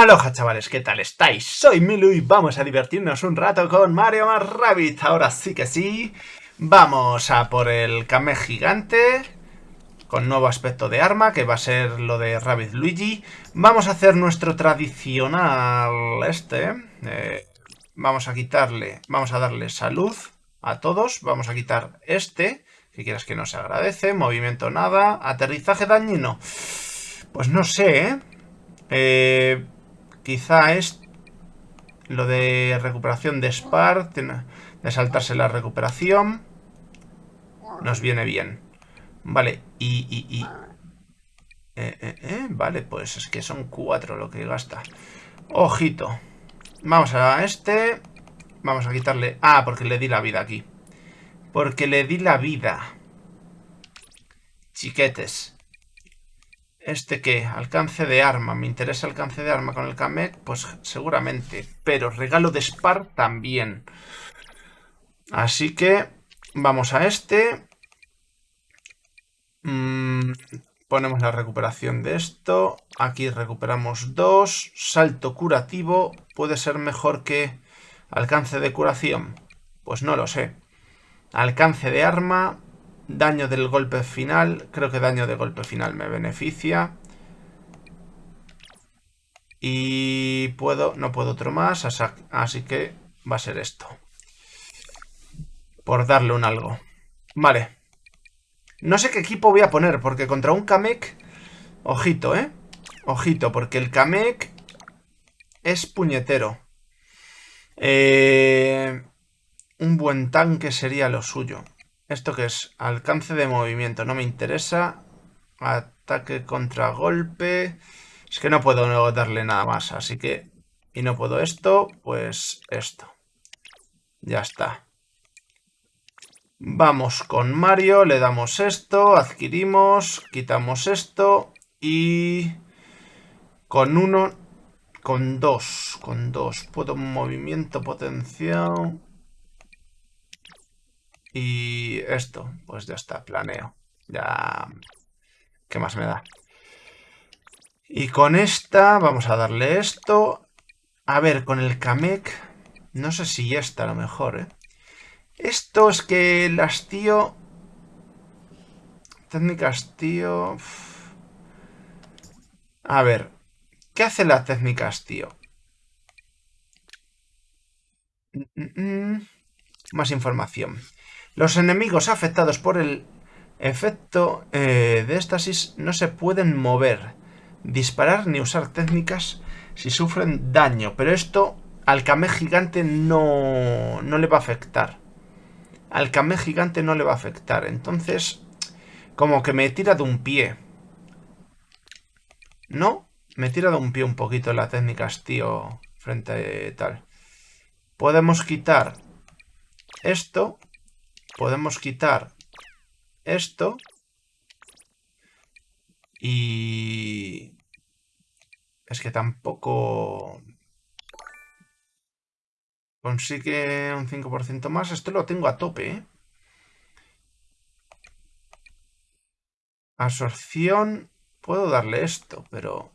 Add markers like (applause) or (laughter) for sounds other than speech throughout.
Aloha chavales, ¿qué tal estáis? Soy Milu y vamos a divertirnos un rato con Mario más Rabbit. Ahora sí que sí. Vamos a por el Kame gigante. Con nuevo aspecto de arma, que va a ser lo de Rabbit Luigi. Vamos a hacer nuestro tradicional este. Eh, vamos a quitarle, vamos a darle salud a todos. Vamos a quitar este, que quieras que no se agradece. Movimiento nada. Aterrizaje dañino. Pues no sé, ¿eh? Eh, quizá es lo de recuperación de Spar, de saltarse la recuperación. Nos viene bien. Vale, y... y, eh, eh, eh, vale, pues es que son cuatro lo que gasta. Ojito. Vamos a este. Vamos a quitarle... Ah, porque le di la vida aquí. Porque le di la vida. Chiquetes. ¿Este qué? Alcance de arma. ¿Me interesa alcance de arma con el Kamek? Pues seguramente. Pero regalo de Spar también. Así que vamos a este. Mm, ponemos la recuperación de esto. Aquí recuperamos dos. Salto curativo. ¿Puede ser mejor que alcance de curación? Pues no lo sé. Alcance de arma. Daño del golpe final. Creo que daño de golpe final me beneficia. Y puedo, no puedo otro más, así que va a ser esto. Por darle un algo. Vale. No sé qué equipo voy a poner, porque contra un Kamek... Ojito, ¿eh? Ojito, porque el Kamek es puñetero. Eh, un buen tanque sería lo suyo. ¿Esto qué es? Alcance de movimiento. No me interesa. Ataque contra golpe. Es que no puedo darle nada más. Así que... Y no puedo esto. Pues esto. Ya está. Vamos con Mario. Le damos esto. Adquirimos. Quitamos esto. Y... Con uno... Con dos. Con dos. Puedo movimiento potencial. Y esto, pues ya está, planeo. Ya... ¿Qué más me da? Y con esta vamos a darle esto. A ver, con el Kamek... No sé si esta a lo mejor, ¿eh? Esto es que el hastío... Técnica hastío... A ver, ¿qué hace la técnica hastío? Mm, mm, mm. Más información. Los enemigos afectados por el efecto eh, de éstasis no se pueden mover, disparar ni usar técnicas si sufren daño. Pero esto al Kame gigante no, no le va a afectar. Al Kame gigante no le va a afectar. Entonces, como que me tira de un pie. ¿No? Me tira de un pie un poquito la técnica tío frente a tal. Podemos quitar esto podemos quitar esto y es que tampoco consigue un 5% más. Esto lo tengo a tope, ¿eh? Absorción. Puedo darle esto, pero...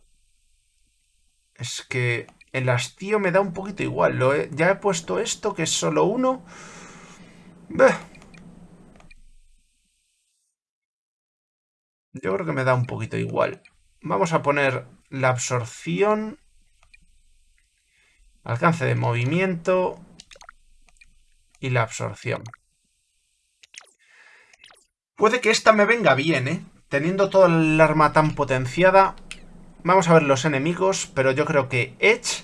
Es que el hastío me da un poquito igual. Ya he puesto esto, que es solo uno. Yo creo que me da un poquito igual. Vamos a poner la absorción. Alcance de movimiento. Y la absorción. Puede que esta me venga bien, ¿eh? Teniendo toda el arma tan potenciada. Vamos a ver los enemigos, pero yo creo que Edge,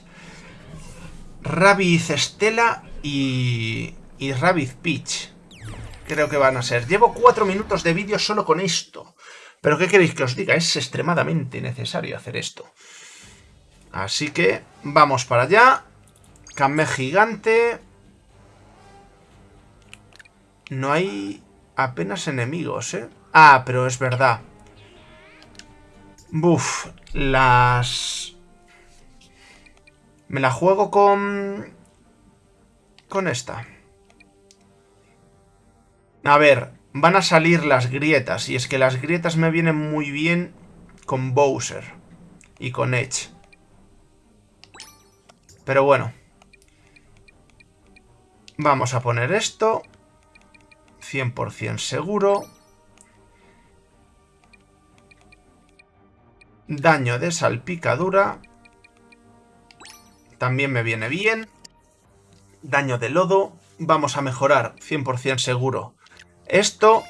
Rabbit Stella y, y Rabbit Peach. Creo que van a ser. Llevo cuatro minutos de vídeo solo con esto. Pero ¿qué queréis que os diga? Es extremadamente necesario hacer esto. Así que vamos para allá. Kame gigante. No hay apenas enemigos, ¿eh? Ah, pero es verdad. Buf, las... Me la juego con... Con esta. A ver, van a salir las grietas. Y es que las grietas me vienen muy bien con Bowser y con Edge. Pero bueno. Vamos a poner esto. 100% seguro. Daño de salpicadura. También me viene bien. Daño de lodo. Vamos a mejorar 100% seguro esto,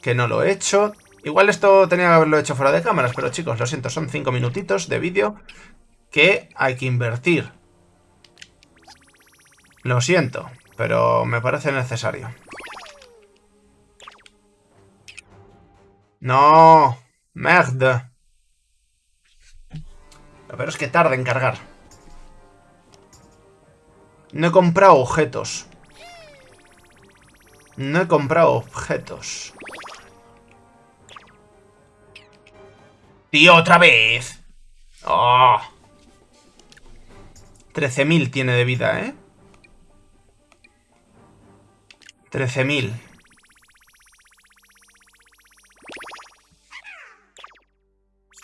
que no lo he hecho. Igual esto tenía que haberlo hecho fuera de cámaras, pero chicos, lo siento, son 5 minutitos de vídeo que hay que invertir. Lo siento, pero me parece necesario. ¡No! ¡Merde! Lo peor es que tarda en cargar. No he comprado objetos. No he comprado objetos. ¡Tío, otra vez! ¡Oh! 13.000 tiene de vida, ¿eh? 13.000.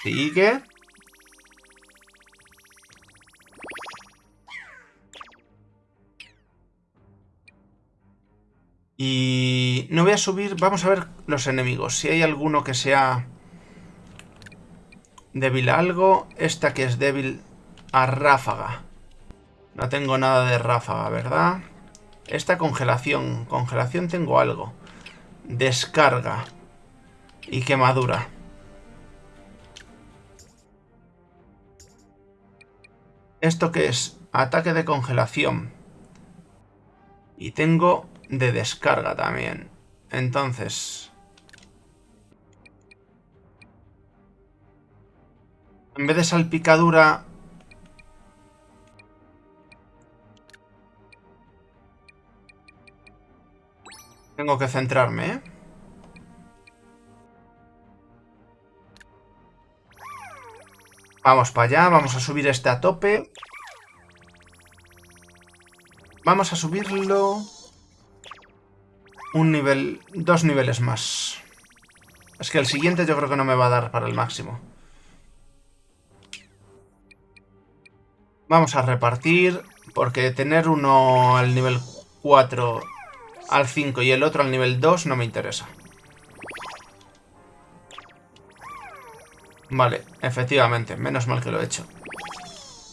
Sigue. Y no voy a subir... Vamos a ver los enemigos. Si hay alguno que sea débil a algo. Esta que es débil a ráfaga. No tengo nada de ráfaga, ¿verdad? Esta congelación. Congelación tengo algo. Descarga. Y quemadura. ¿Esto qué es? Ataque de congelación. Y tengo de descarga también. Entonces... En vez de salpicadura... Tengo que centrarme, ¿eh? Vamos para allá, vamos a subir este a tope. Vamos a subirlo un nivel, dos niveles más. Es que el siguiente yo creo que no me va a dar para el máximo. Vamos a repartir, porque tener uno al nivel 4 al 5 y el otro al nivel 2 no me interesa. Vale, efectivamente, menos mal que lo he hecho.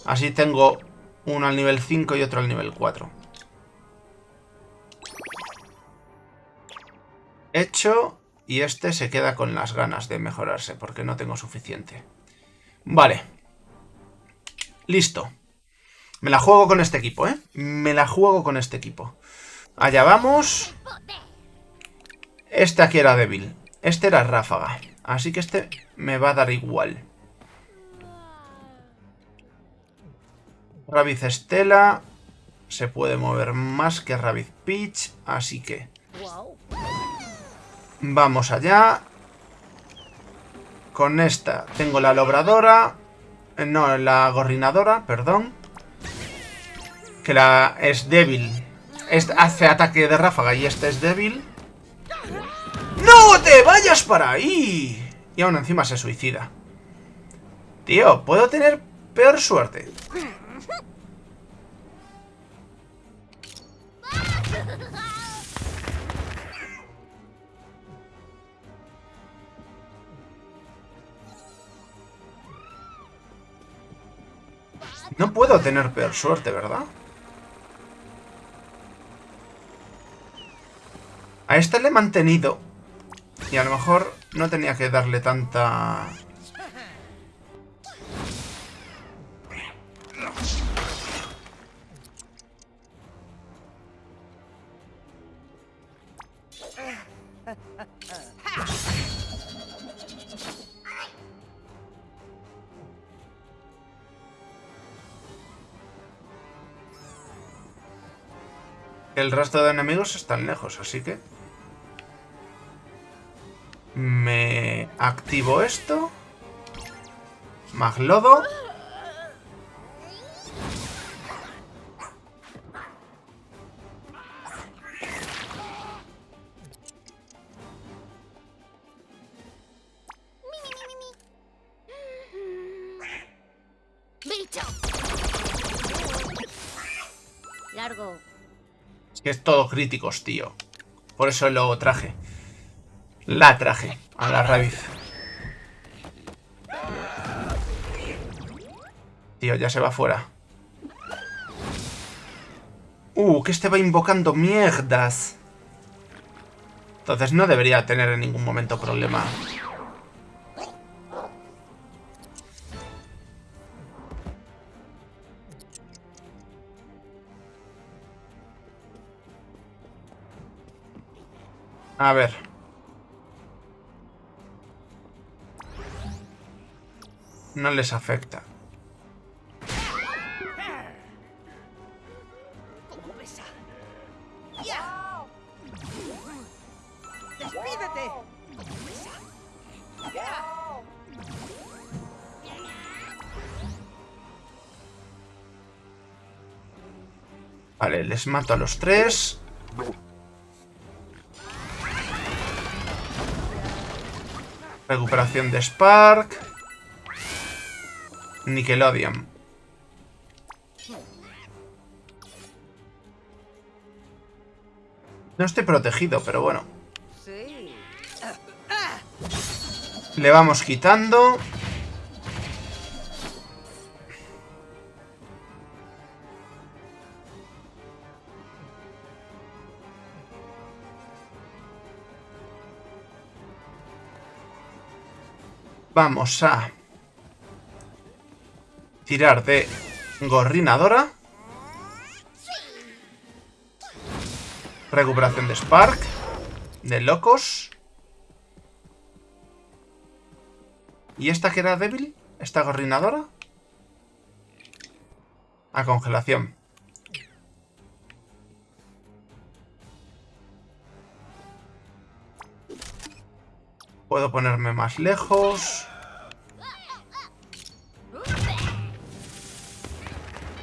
Así tengo uno al nivel 5 y otro al nivel 4. Hecho. Y este se queda con las ganas de mejorarse, porque no tengo suficiente. Vale. Listo. Me la juego con este equipo, ¿eh? Me la juego con este equipo. Allá vamos. Este aquí era débil. Este era ráfaga. Así que este me va a dar igual. Rabbit Estela. Se puede mover más que Rabbit Peach. Así que... Vamos allá. Con esta tengo la lobradora. Eh, no, la gorrinadora, perdón. Que la es débil. Este hace ataque de ráfaga y este es débil. ¡No te vayas para ahí! Y aún encima se suicida. Tío, puedo tener peor suerte. (laughs) No puedo tener peor suerte, ¿verdad? A este le he mantenido. Y a lo mejor no tenía que darle tanta... El resto de enemigos están lejos, así que... Me activo esto. Maglodo. Críticos, tío. Por eso lo traje. La traje a la raíz. Tío, ya se va fuera. Uh, que este va invocando mierdas. Entonces no debería tener en ningún momento problema. A ver. No les afecta. Vale, les mato a los tres. Recuperación de Spark. Nickelodeon. No estoy protegido, pero bueno. Le vamos quitando. Vamos a tirar de gorrinadora. Recuperación de Spark. De locos. ¿Y esta que era débil? ¿Esta gorrinadora? A congelación. Puedo ponerme más lejos.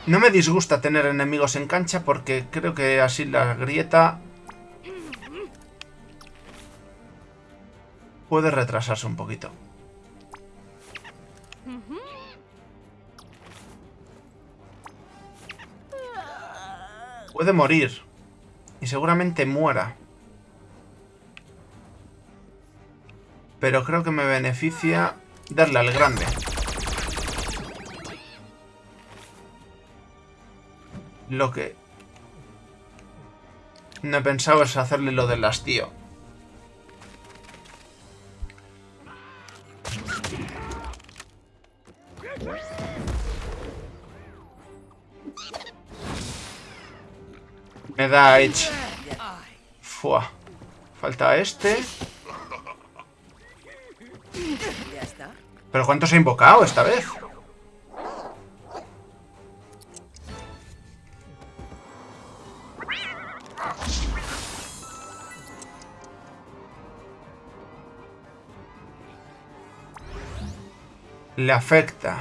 No me disgusta tener enemigos en cancha porque creo que así la grieta puede retrasarse un poquito. Puede morir. Y seguramente muera. Pero creo que me beneficia darle al grande. Lo que... No he pensado es hacerle lo del hastío. Me da Edge. Fua. Falta este. ¿Ya está? ¿Pero cuántos he invocado esta vez? Le afecta.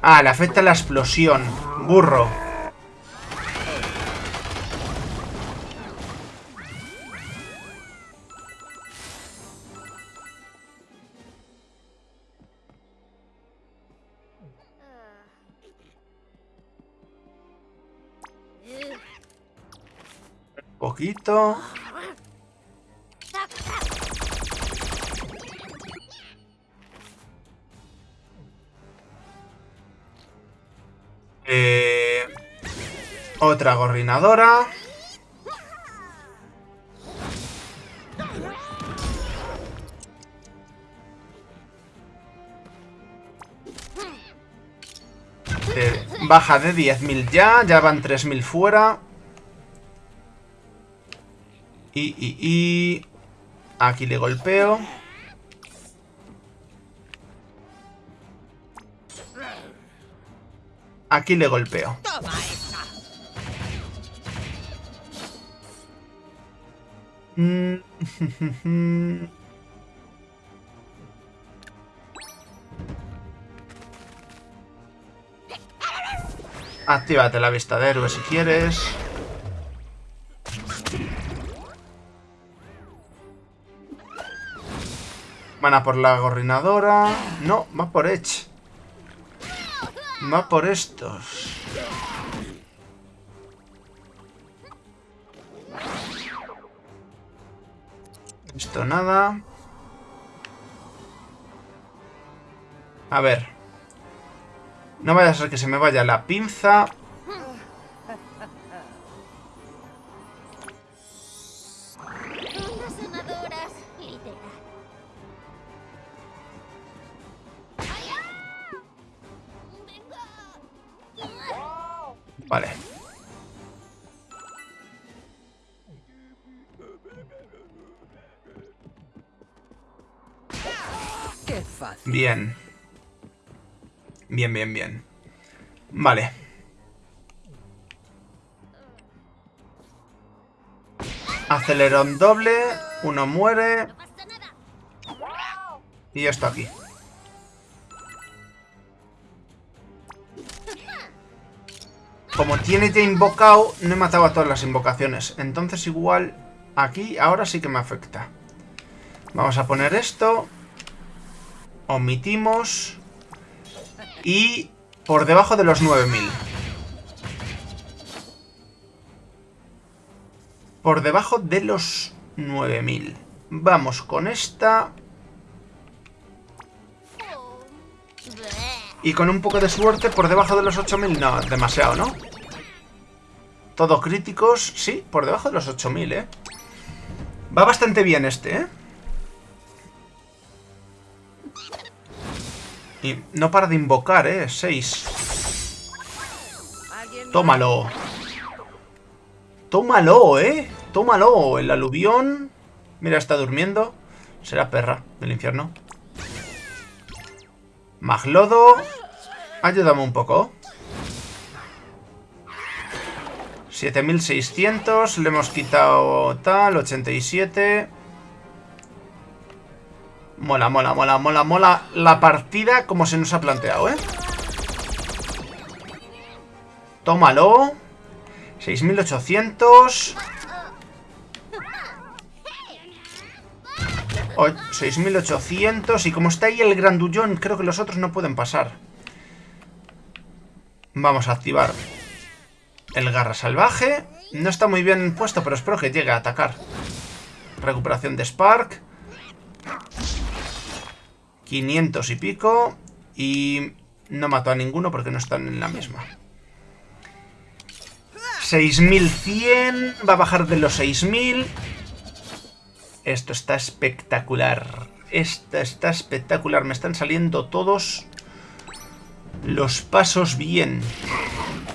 Ah, le afecta la explosión. Burro. Poquito. Eh, otra gorrinadora. Eh, baja de 10.000 ya, ya van 3.000 fuera. Y, y, y... Aquí le golpeo. Aquí le golpeo. Mm. (laughs) Actívate la vista de héroe si quieres. Van a por la gorrinadora. No, va por Edge. Va por estos. Esto nada. A ver. No vaya a ser que se me vaya la pinza. Bien. Bien, bien, bien. Vale. Acelerón doble. Uno muere. Y esto aquí. Como tiene ya invocado, no he matado a todas las invocaciones. Entonces igual aquí ahora sí que me afecta. Vamos a poner esto. Omitimos. Y por debajo de los 9000. Por debajo de los 9000. Vamos con esta. Y con un poco de suerte por debajo de los 8000. No, demasiado, ¿no? Todo críticos. Sí, por debajo de los 8000, ¿eh? Va bastante bien este, ¿eh? Y no para de invocar, ¿eh? 6. ¿Alguien más? Tómalo. Tómalo, ¿eh? Tómalo. El aluvión... Mira, está durmiendo. Será perra del infierno. Maglodo. Ayúdame un poco. 7600. Le hemos quitado tal. 87. Mola, mola, mola, mola, mola. La partida como se nos ha planteado, ¿eh? Tómalo. 6800. O- 6800. Y como está ahí el grandullón, creo que los otros no pueden pasar. Vamos a activar el garra salvaje. No está muy bien puesto, pero espero que llegue a atacar. Recuperación de Spark. 500 y pico. Y no mato a ninguno porque no están en la misma. 6100. Va a bajar de los 6000. Esto está espectacular. Esto está espectacular. Me están saliendo todos los pasos bien.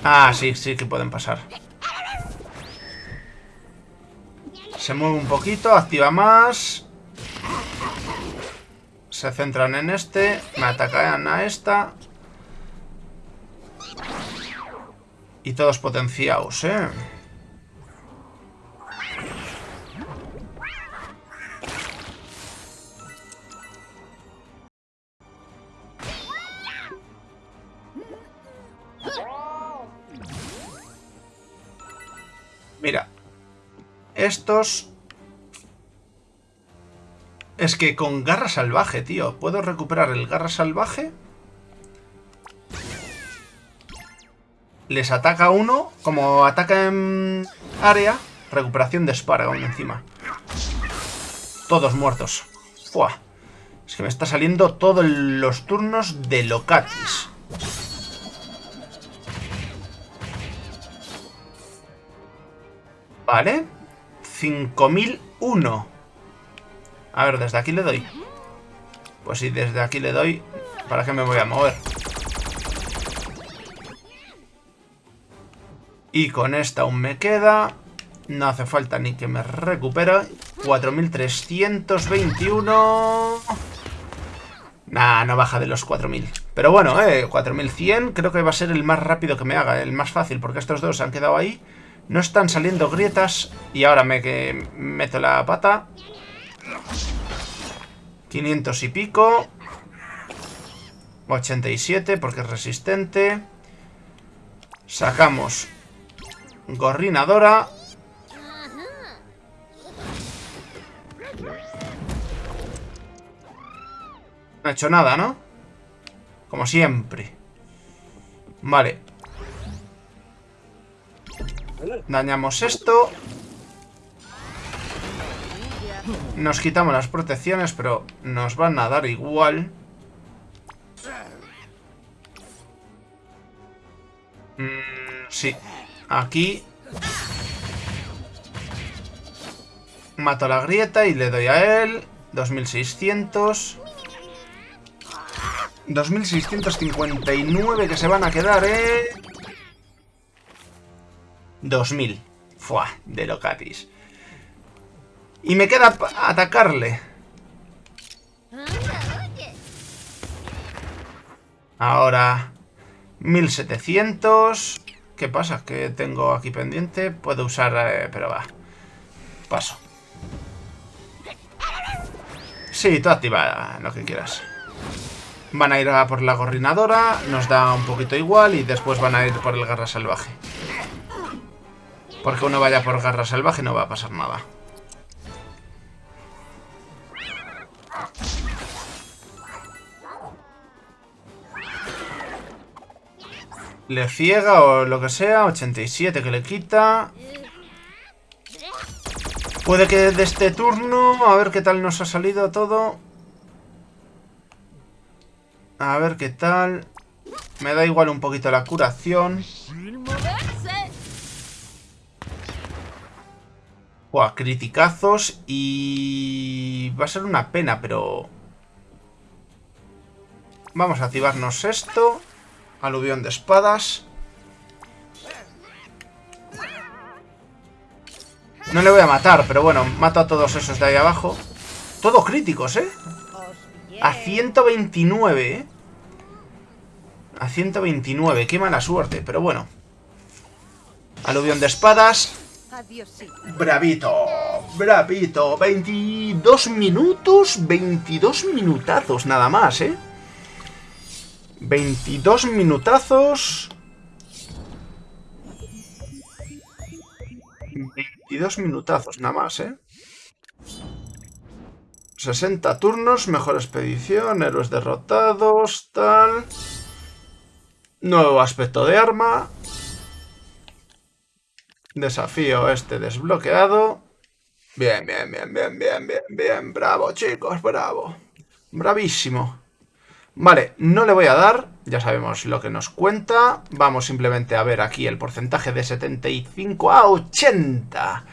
Ah, sí, sí que pueden pasar. Se mueve un poquito, activa más. Se centran en este. Me atacan a esta. Y todos potenciados, ¿eh? Mira. Estos... Es que con garra salvaje, tío. ¿Puedo recuperar el garra salvaje? Les ataca uno. Como ataca en área, recuperación de Spargon encima. Todos muertos. Fua. Es que me está saliendo todos los turnos de Locatis. Vale. 5001. A ver, desde aquí le doy. Pues si desde aquí le doy, ¿para qué me voy a mover? Y con esta aún me queda. No hace falta ni que me recupere. 4321. Nah, no baja de los 4000. Pero bueno, eh, 4100 creo que va a ser el más rápido que me haga, el más fácil, porque estos dos han quedado ahí. No están saliendo grietas y ahora me meto la pata. 500 y pico. 87 porque es resistente. Sacamos Gorrinadora. No ha hecho nada, ¿no? Como siempre. Vale. Dañamos esto. Nos quitamos las protecciones, pero nos van a dar igual. Mm, sí. Aquí. Mato la grieta y le doy a él. 2600. 2659 que se van a quedar, ¿eh? 2000. Fua, de locatis. Y me queda atacarle. Ahora... 1700... ¿Qué pasa? ¿Qué tengo aquí pendiente? Puedo usar... Eh, pero va. Paso. Sí, tú activa lo que quieras. Van a ir a por la gorrinadora, nos da un poquito igual y después van a ir por el garra salvaje. Porque uno vaya por garra salvaje no va a pasar nada. Le ciega o lo que sea, 87 que le quita. Puede que de este turno, a ver qué tal nos ha salido todo. A ver qué tal. Me da igual un poquito la curación. Buah, criticazos y... Va a ser una pena, pero... Vamos a activarnos esto. Aluvión de espadas. No le voy a matar, pero bueno, mato a todos esos de ahí abajo. Todo críticos, ¿eh? A 129, ¿eh? A 129, qué mala suerte, pero bueno. Aluvión de espadas. Bravito, bravito. 22 minutos, 22 minutazos nada más, ¿eh? 22 minutazos. 22 minutazos nada más, ¿eh? 60 turnos, mejor expedición, héroes derrotados, tal... Nuevo aspecto de arma. Desafío este desbloqueado. Bien, bien, bien, bien, bien, bien, bien. Bravo, chicos, bravo. Bravísimo. Vale, no le voy a dar, ya sabemos lo que nos cuenta. Vamos simplemente a ver aquí el porcentaje de 75 a 80.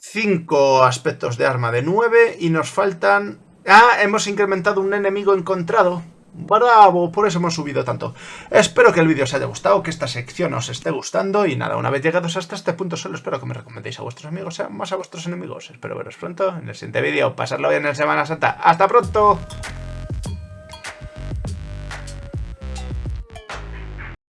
5 aspectos de arma de 9 y nos faltan... Ah, hemos incrementado un enemigo encontrado. ¡Bravo! Por eso hemos subido tanto. Espero que el vídeo os haya gustado, que esta sección os esté gustando. Y nada, una vez llegados hasta este punto, solo espero que me recomendéis a vuestros amigos, sean más a vuestros enemigos. Espero veros pronto en el siguiente vídeo. Pasarlo bien en Semana Santa. ¡Hasta pronto!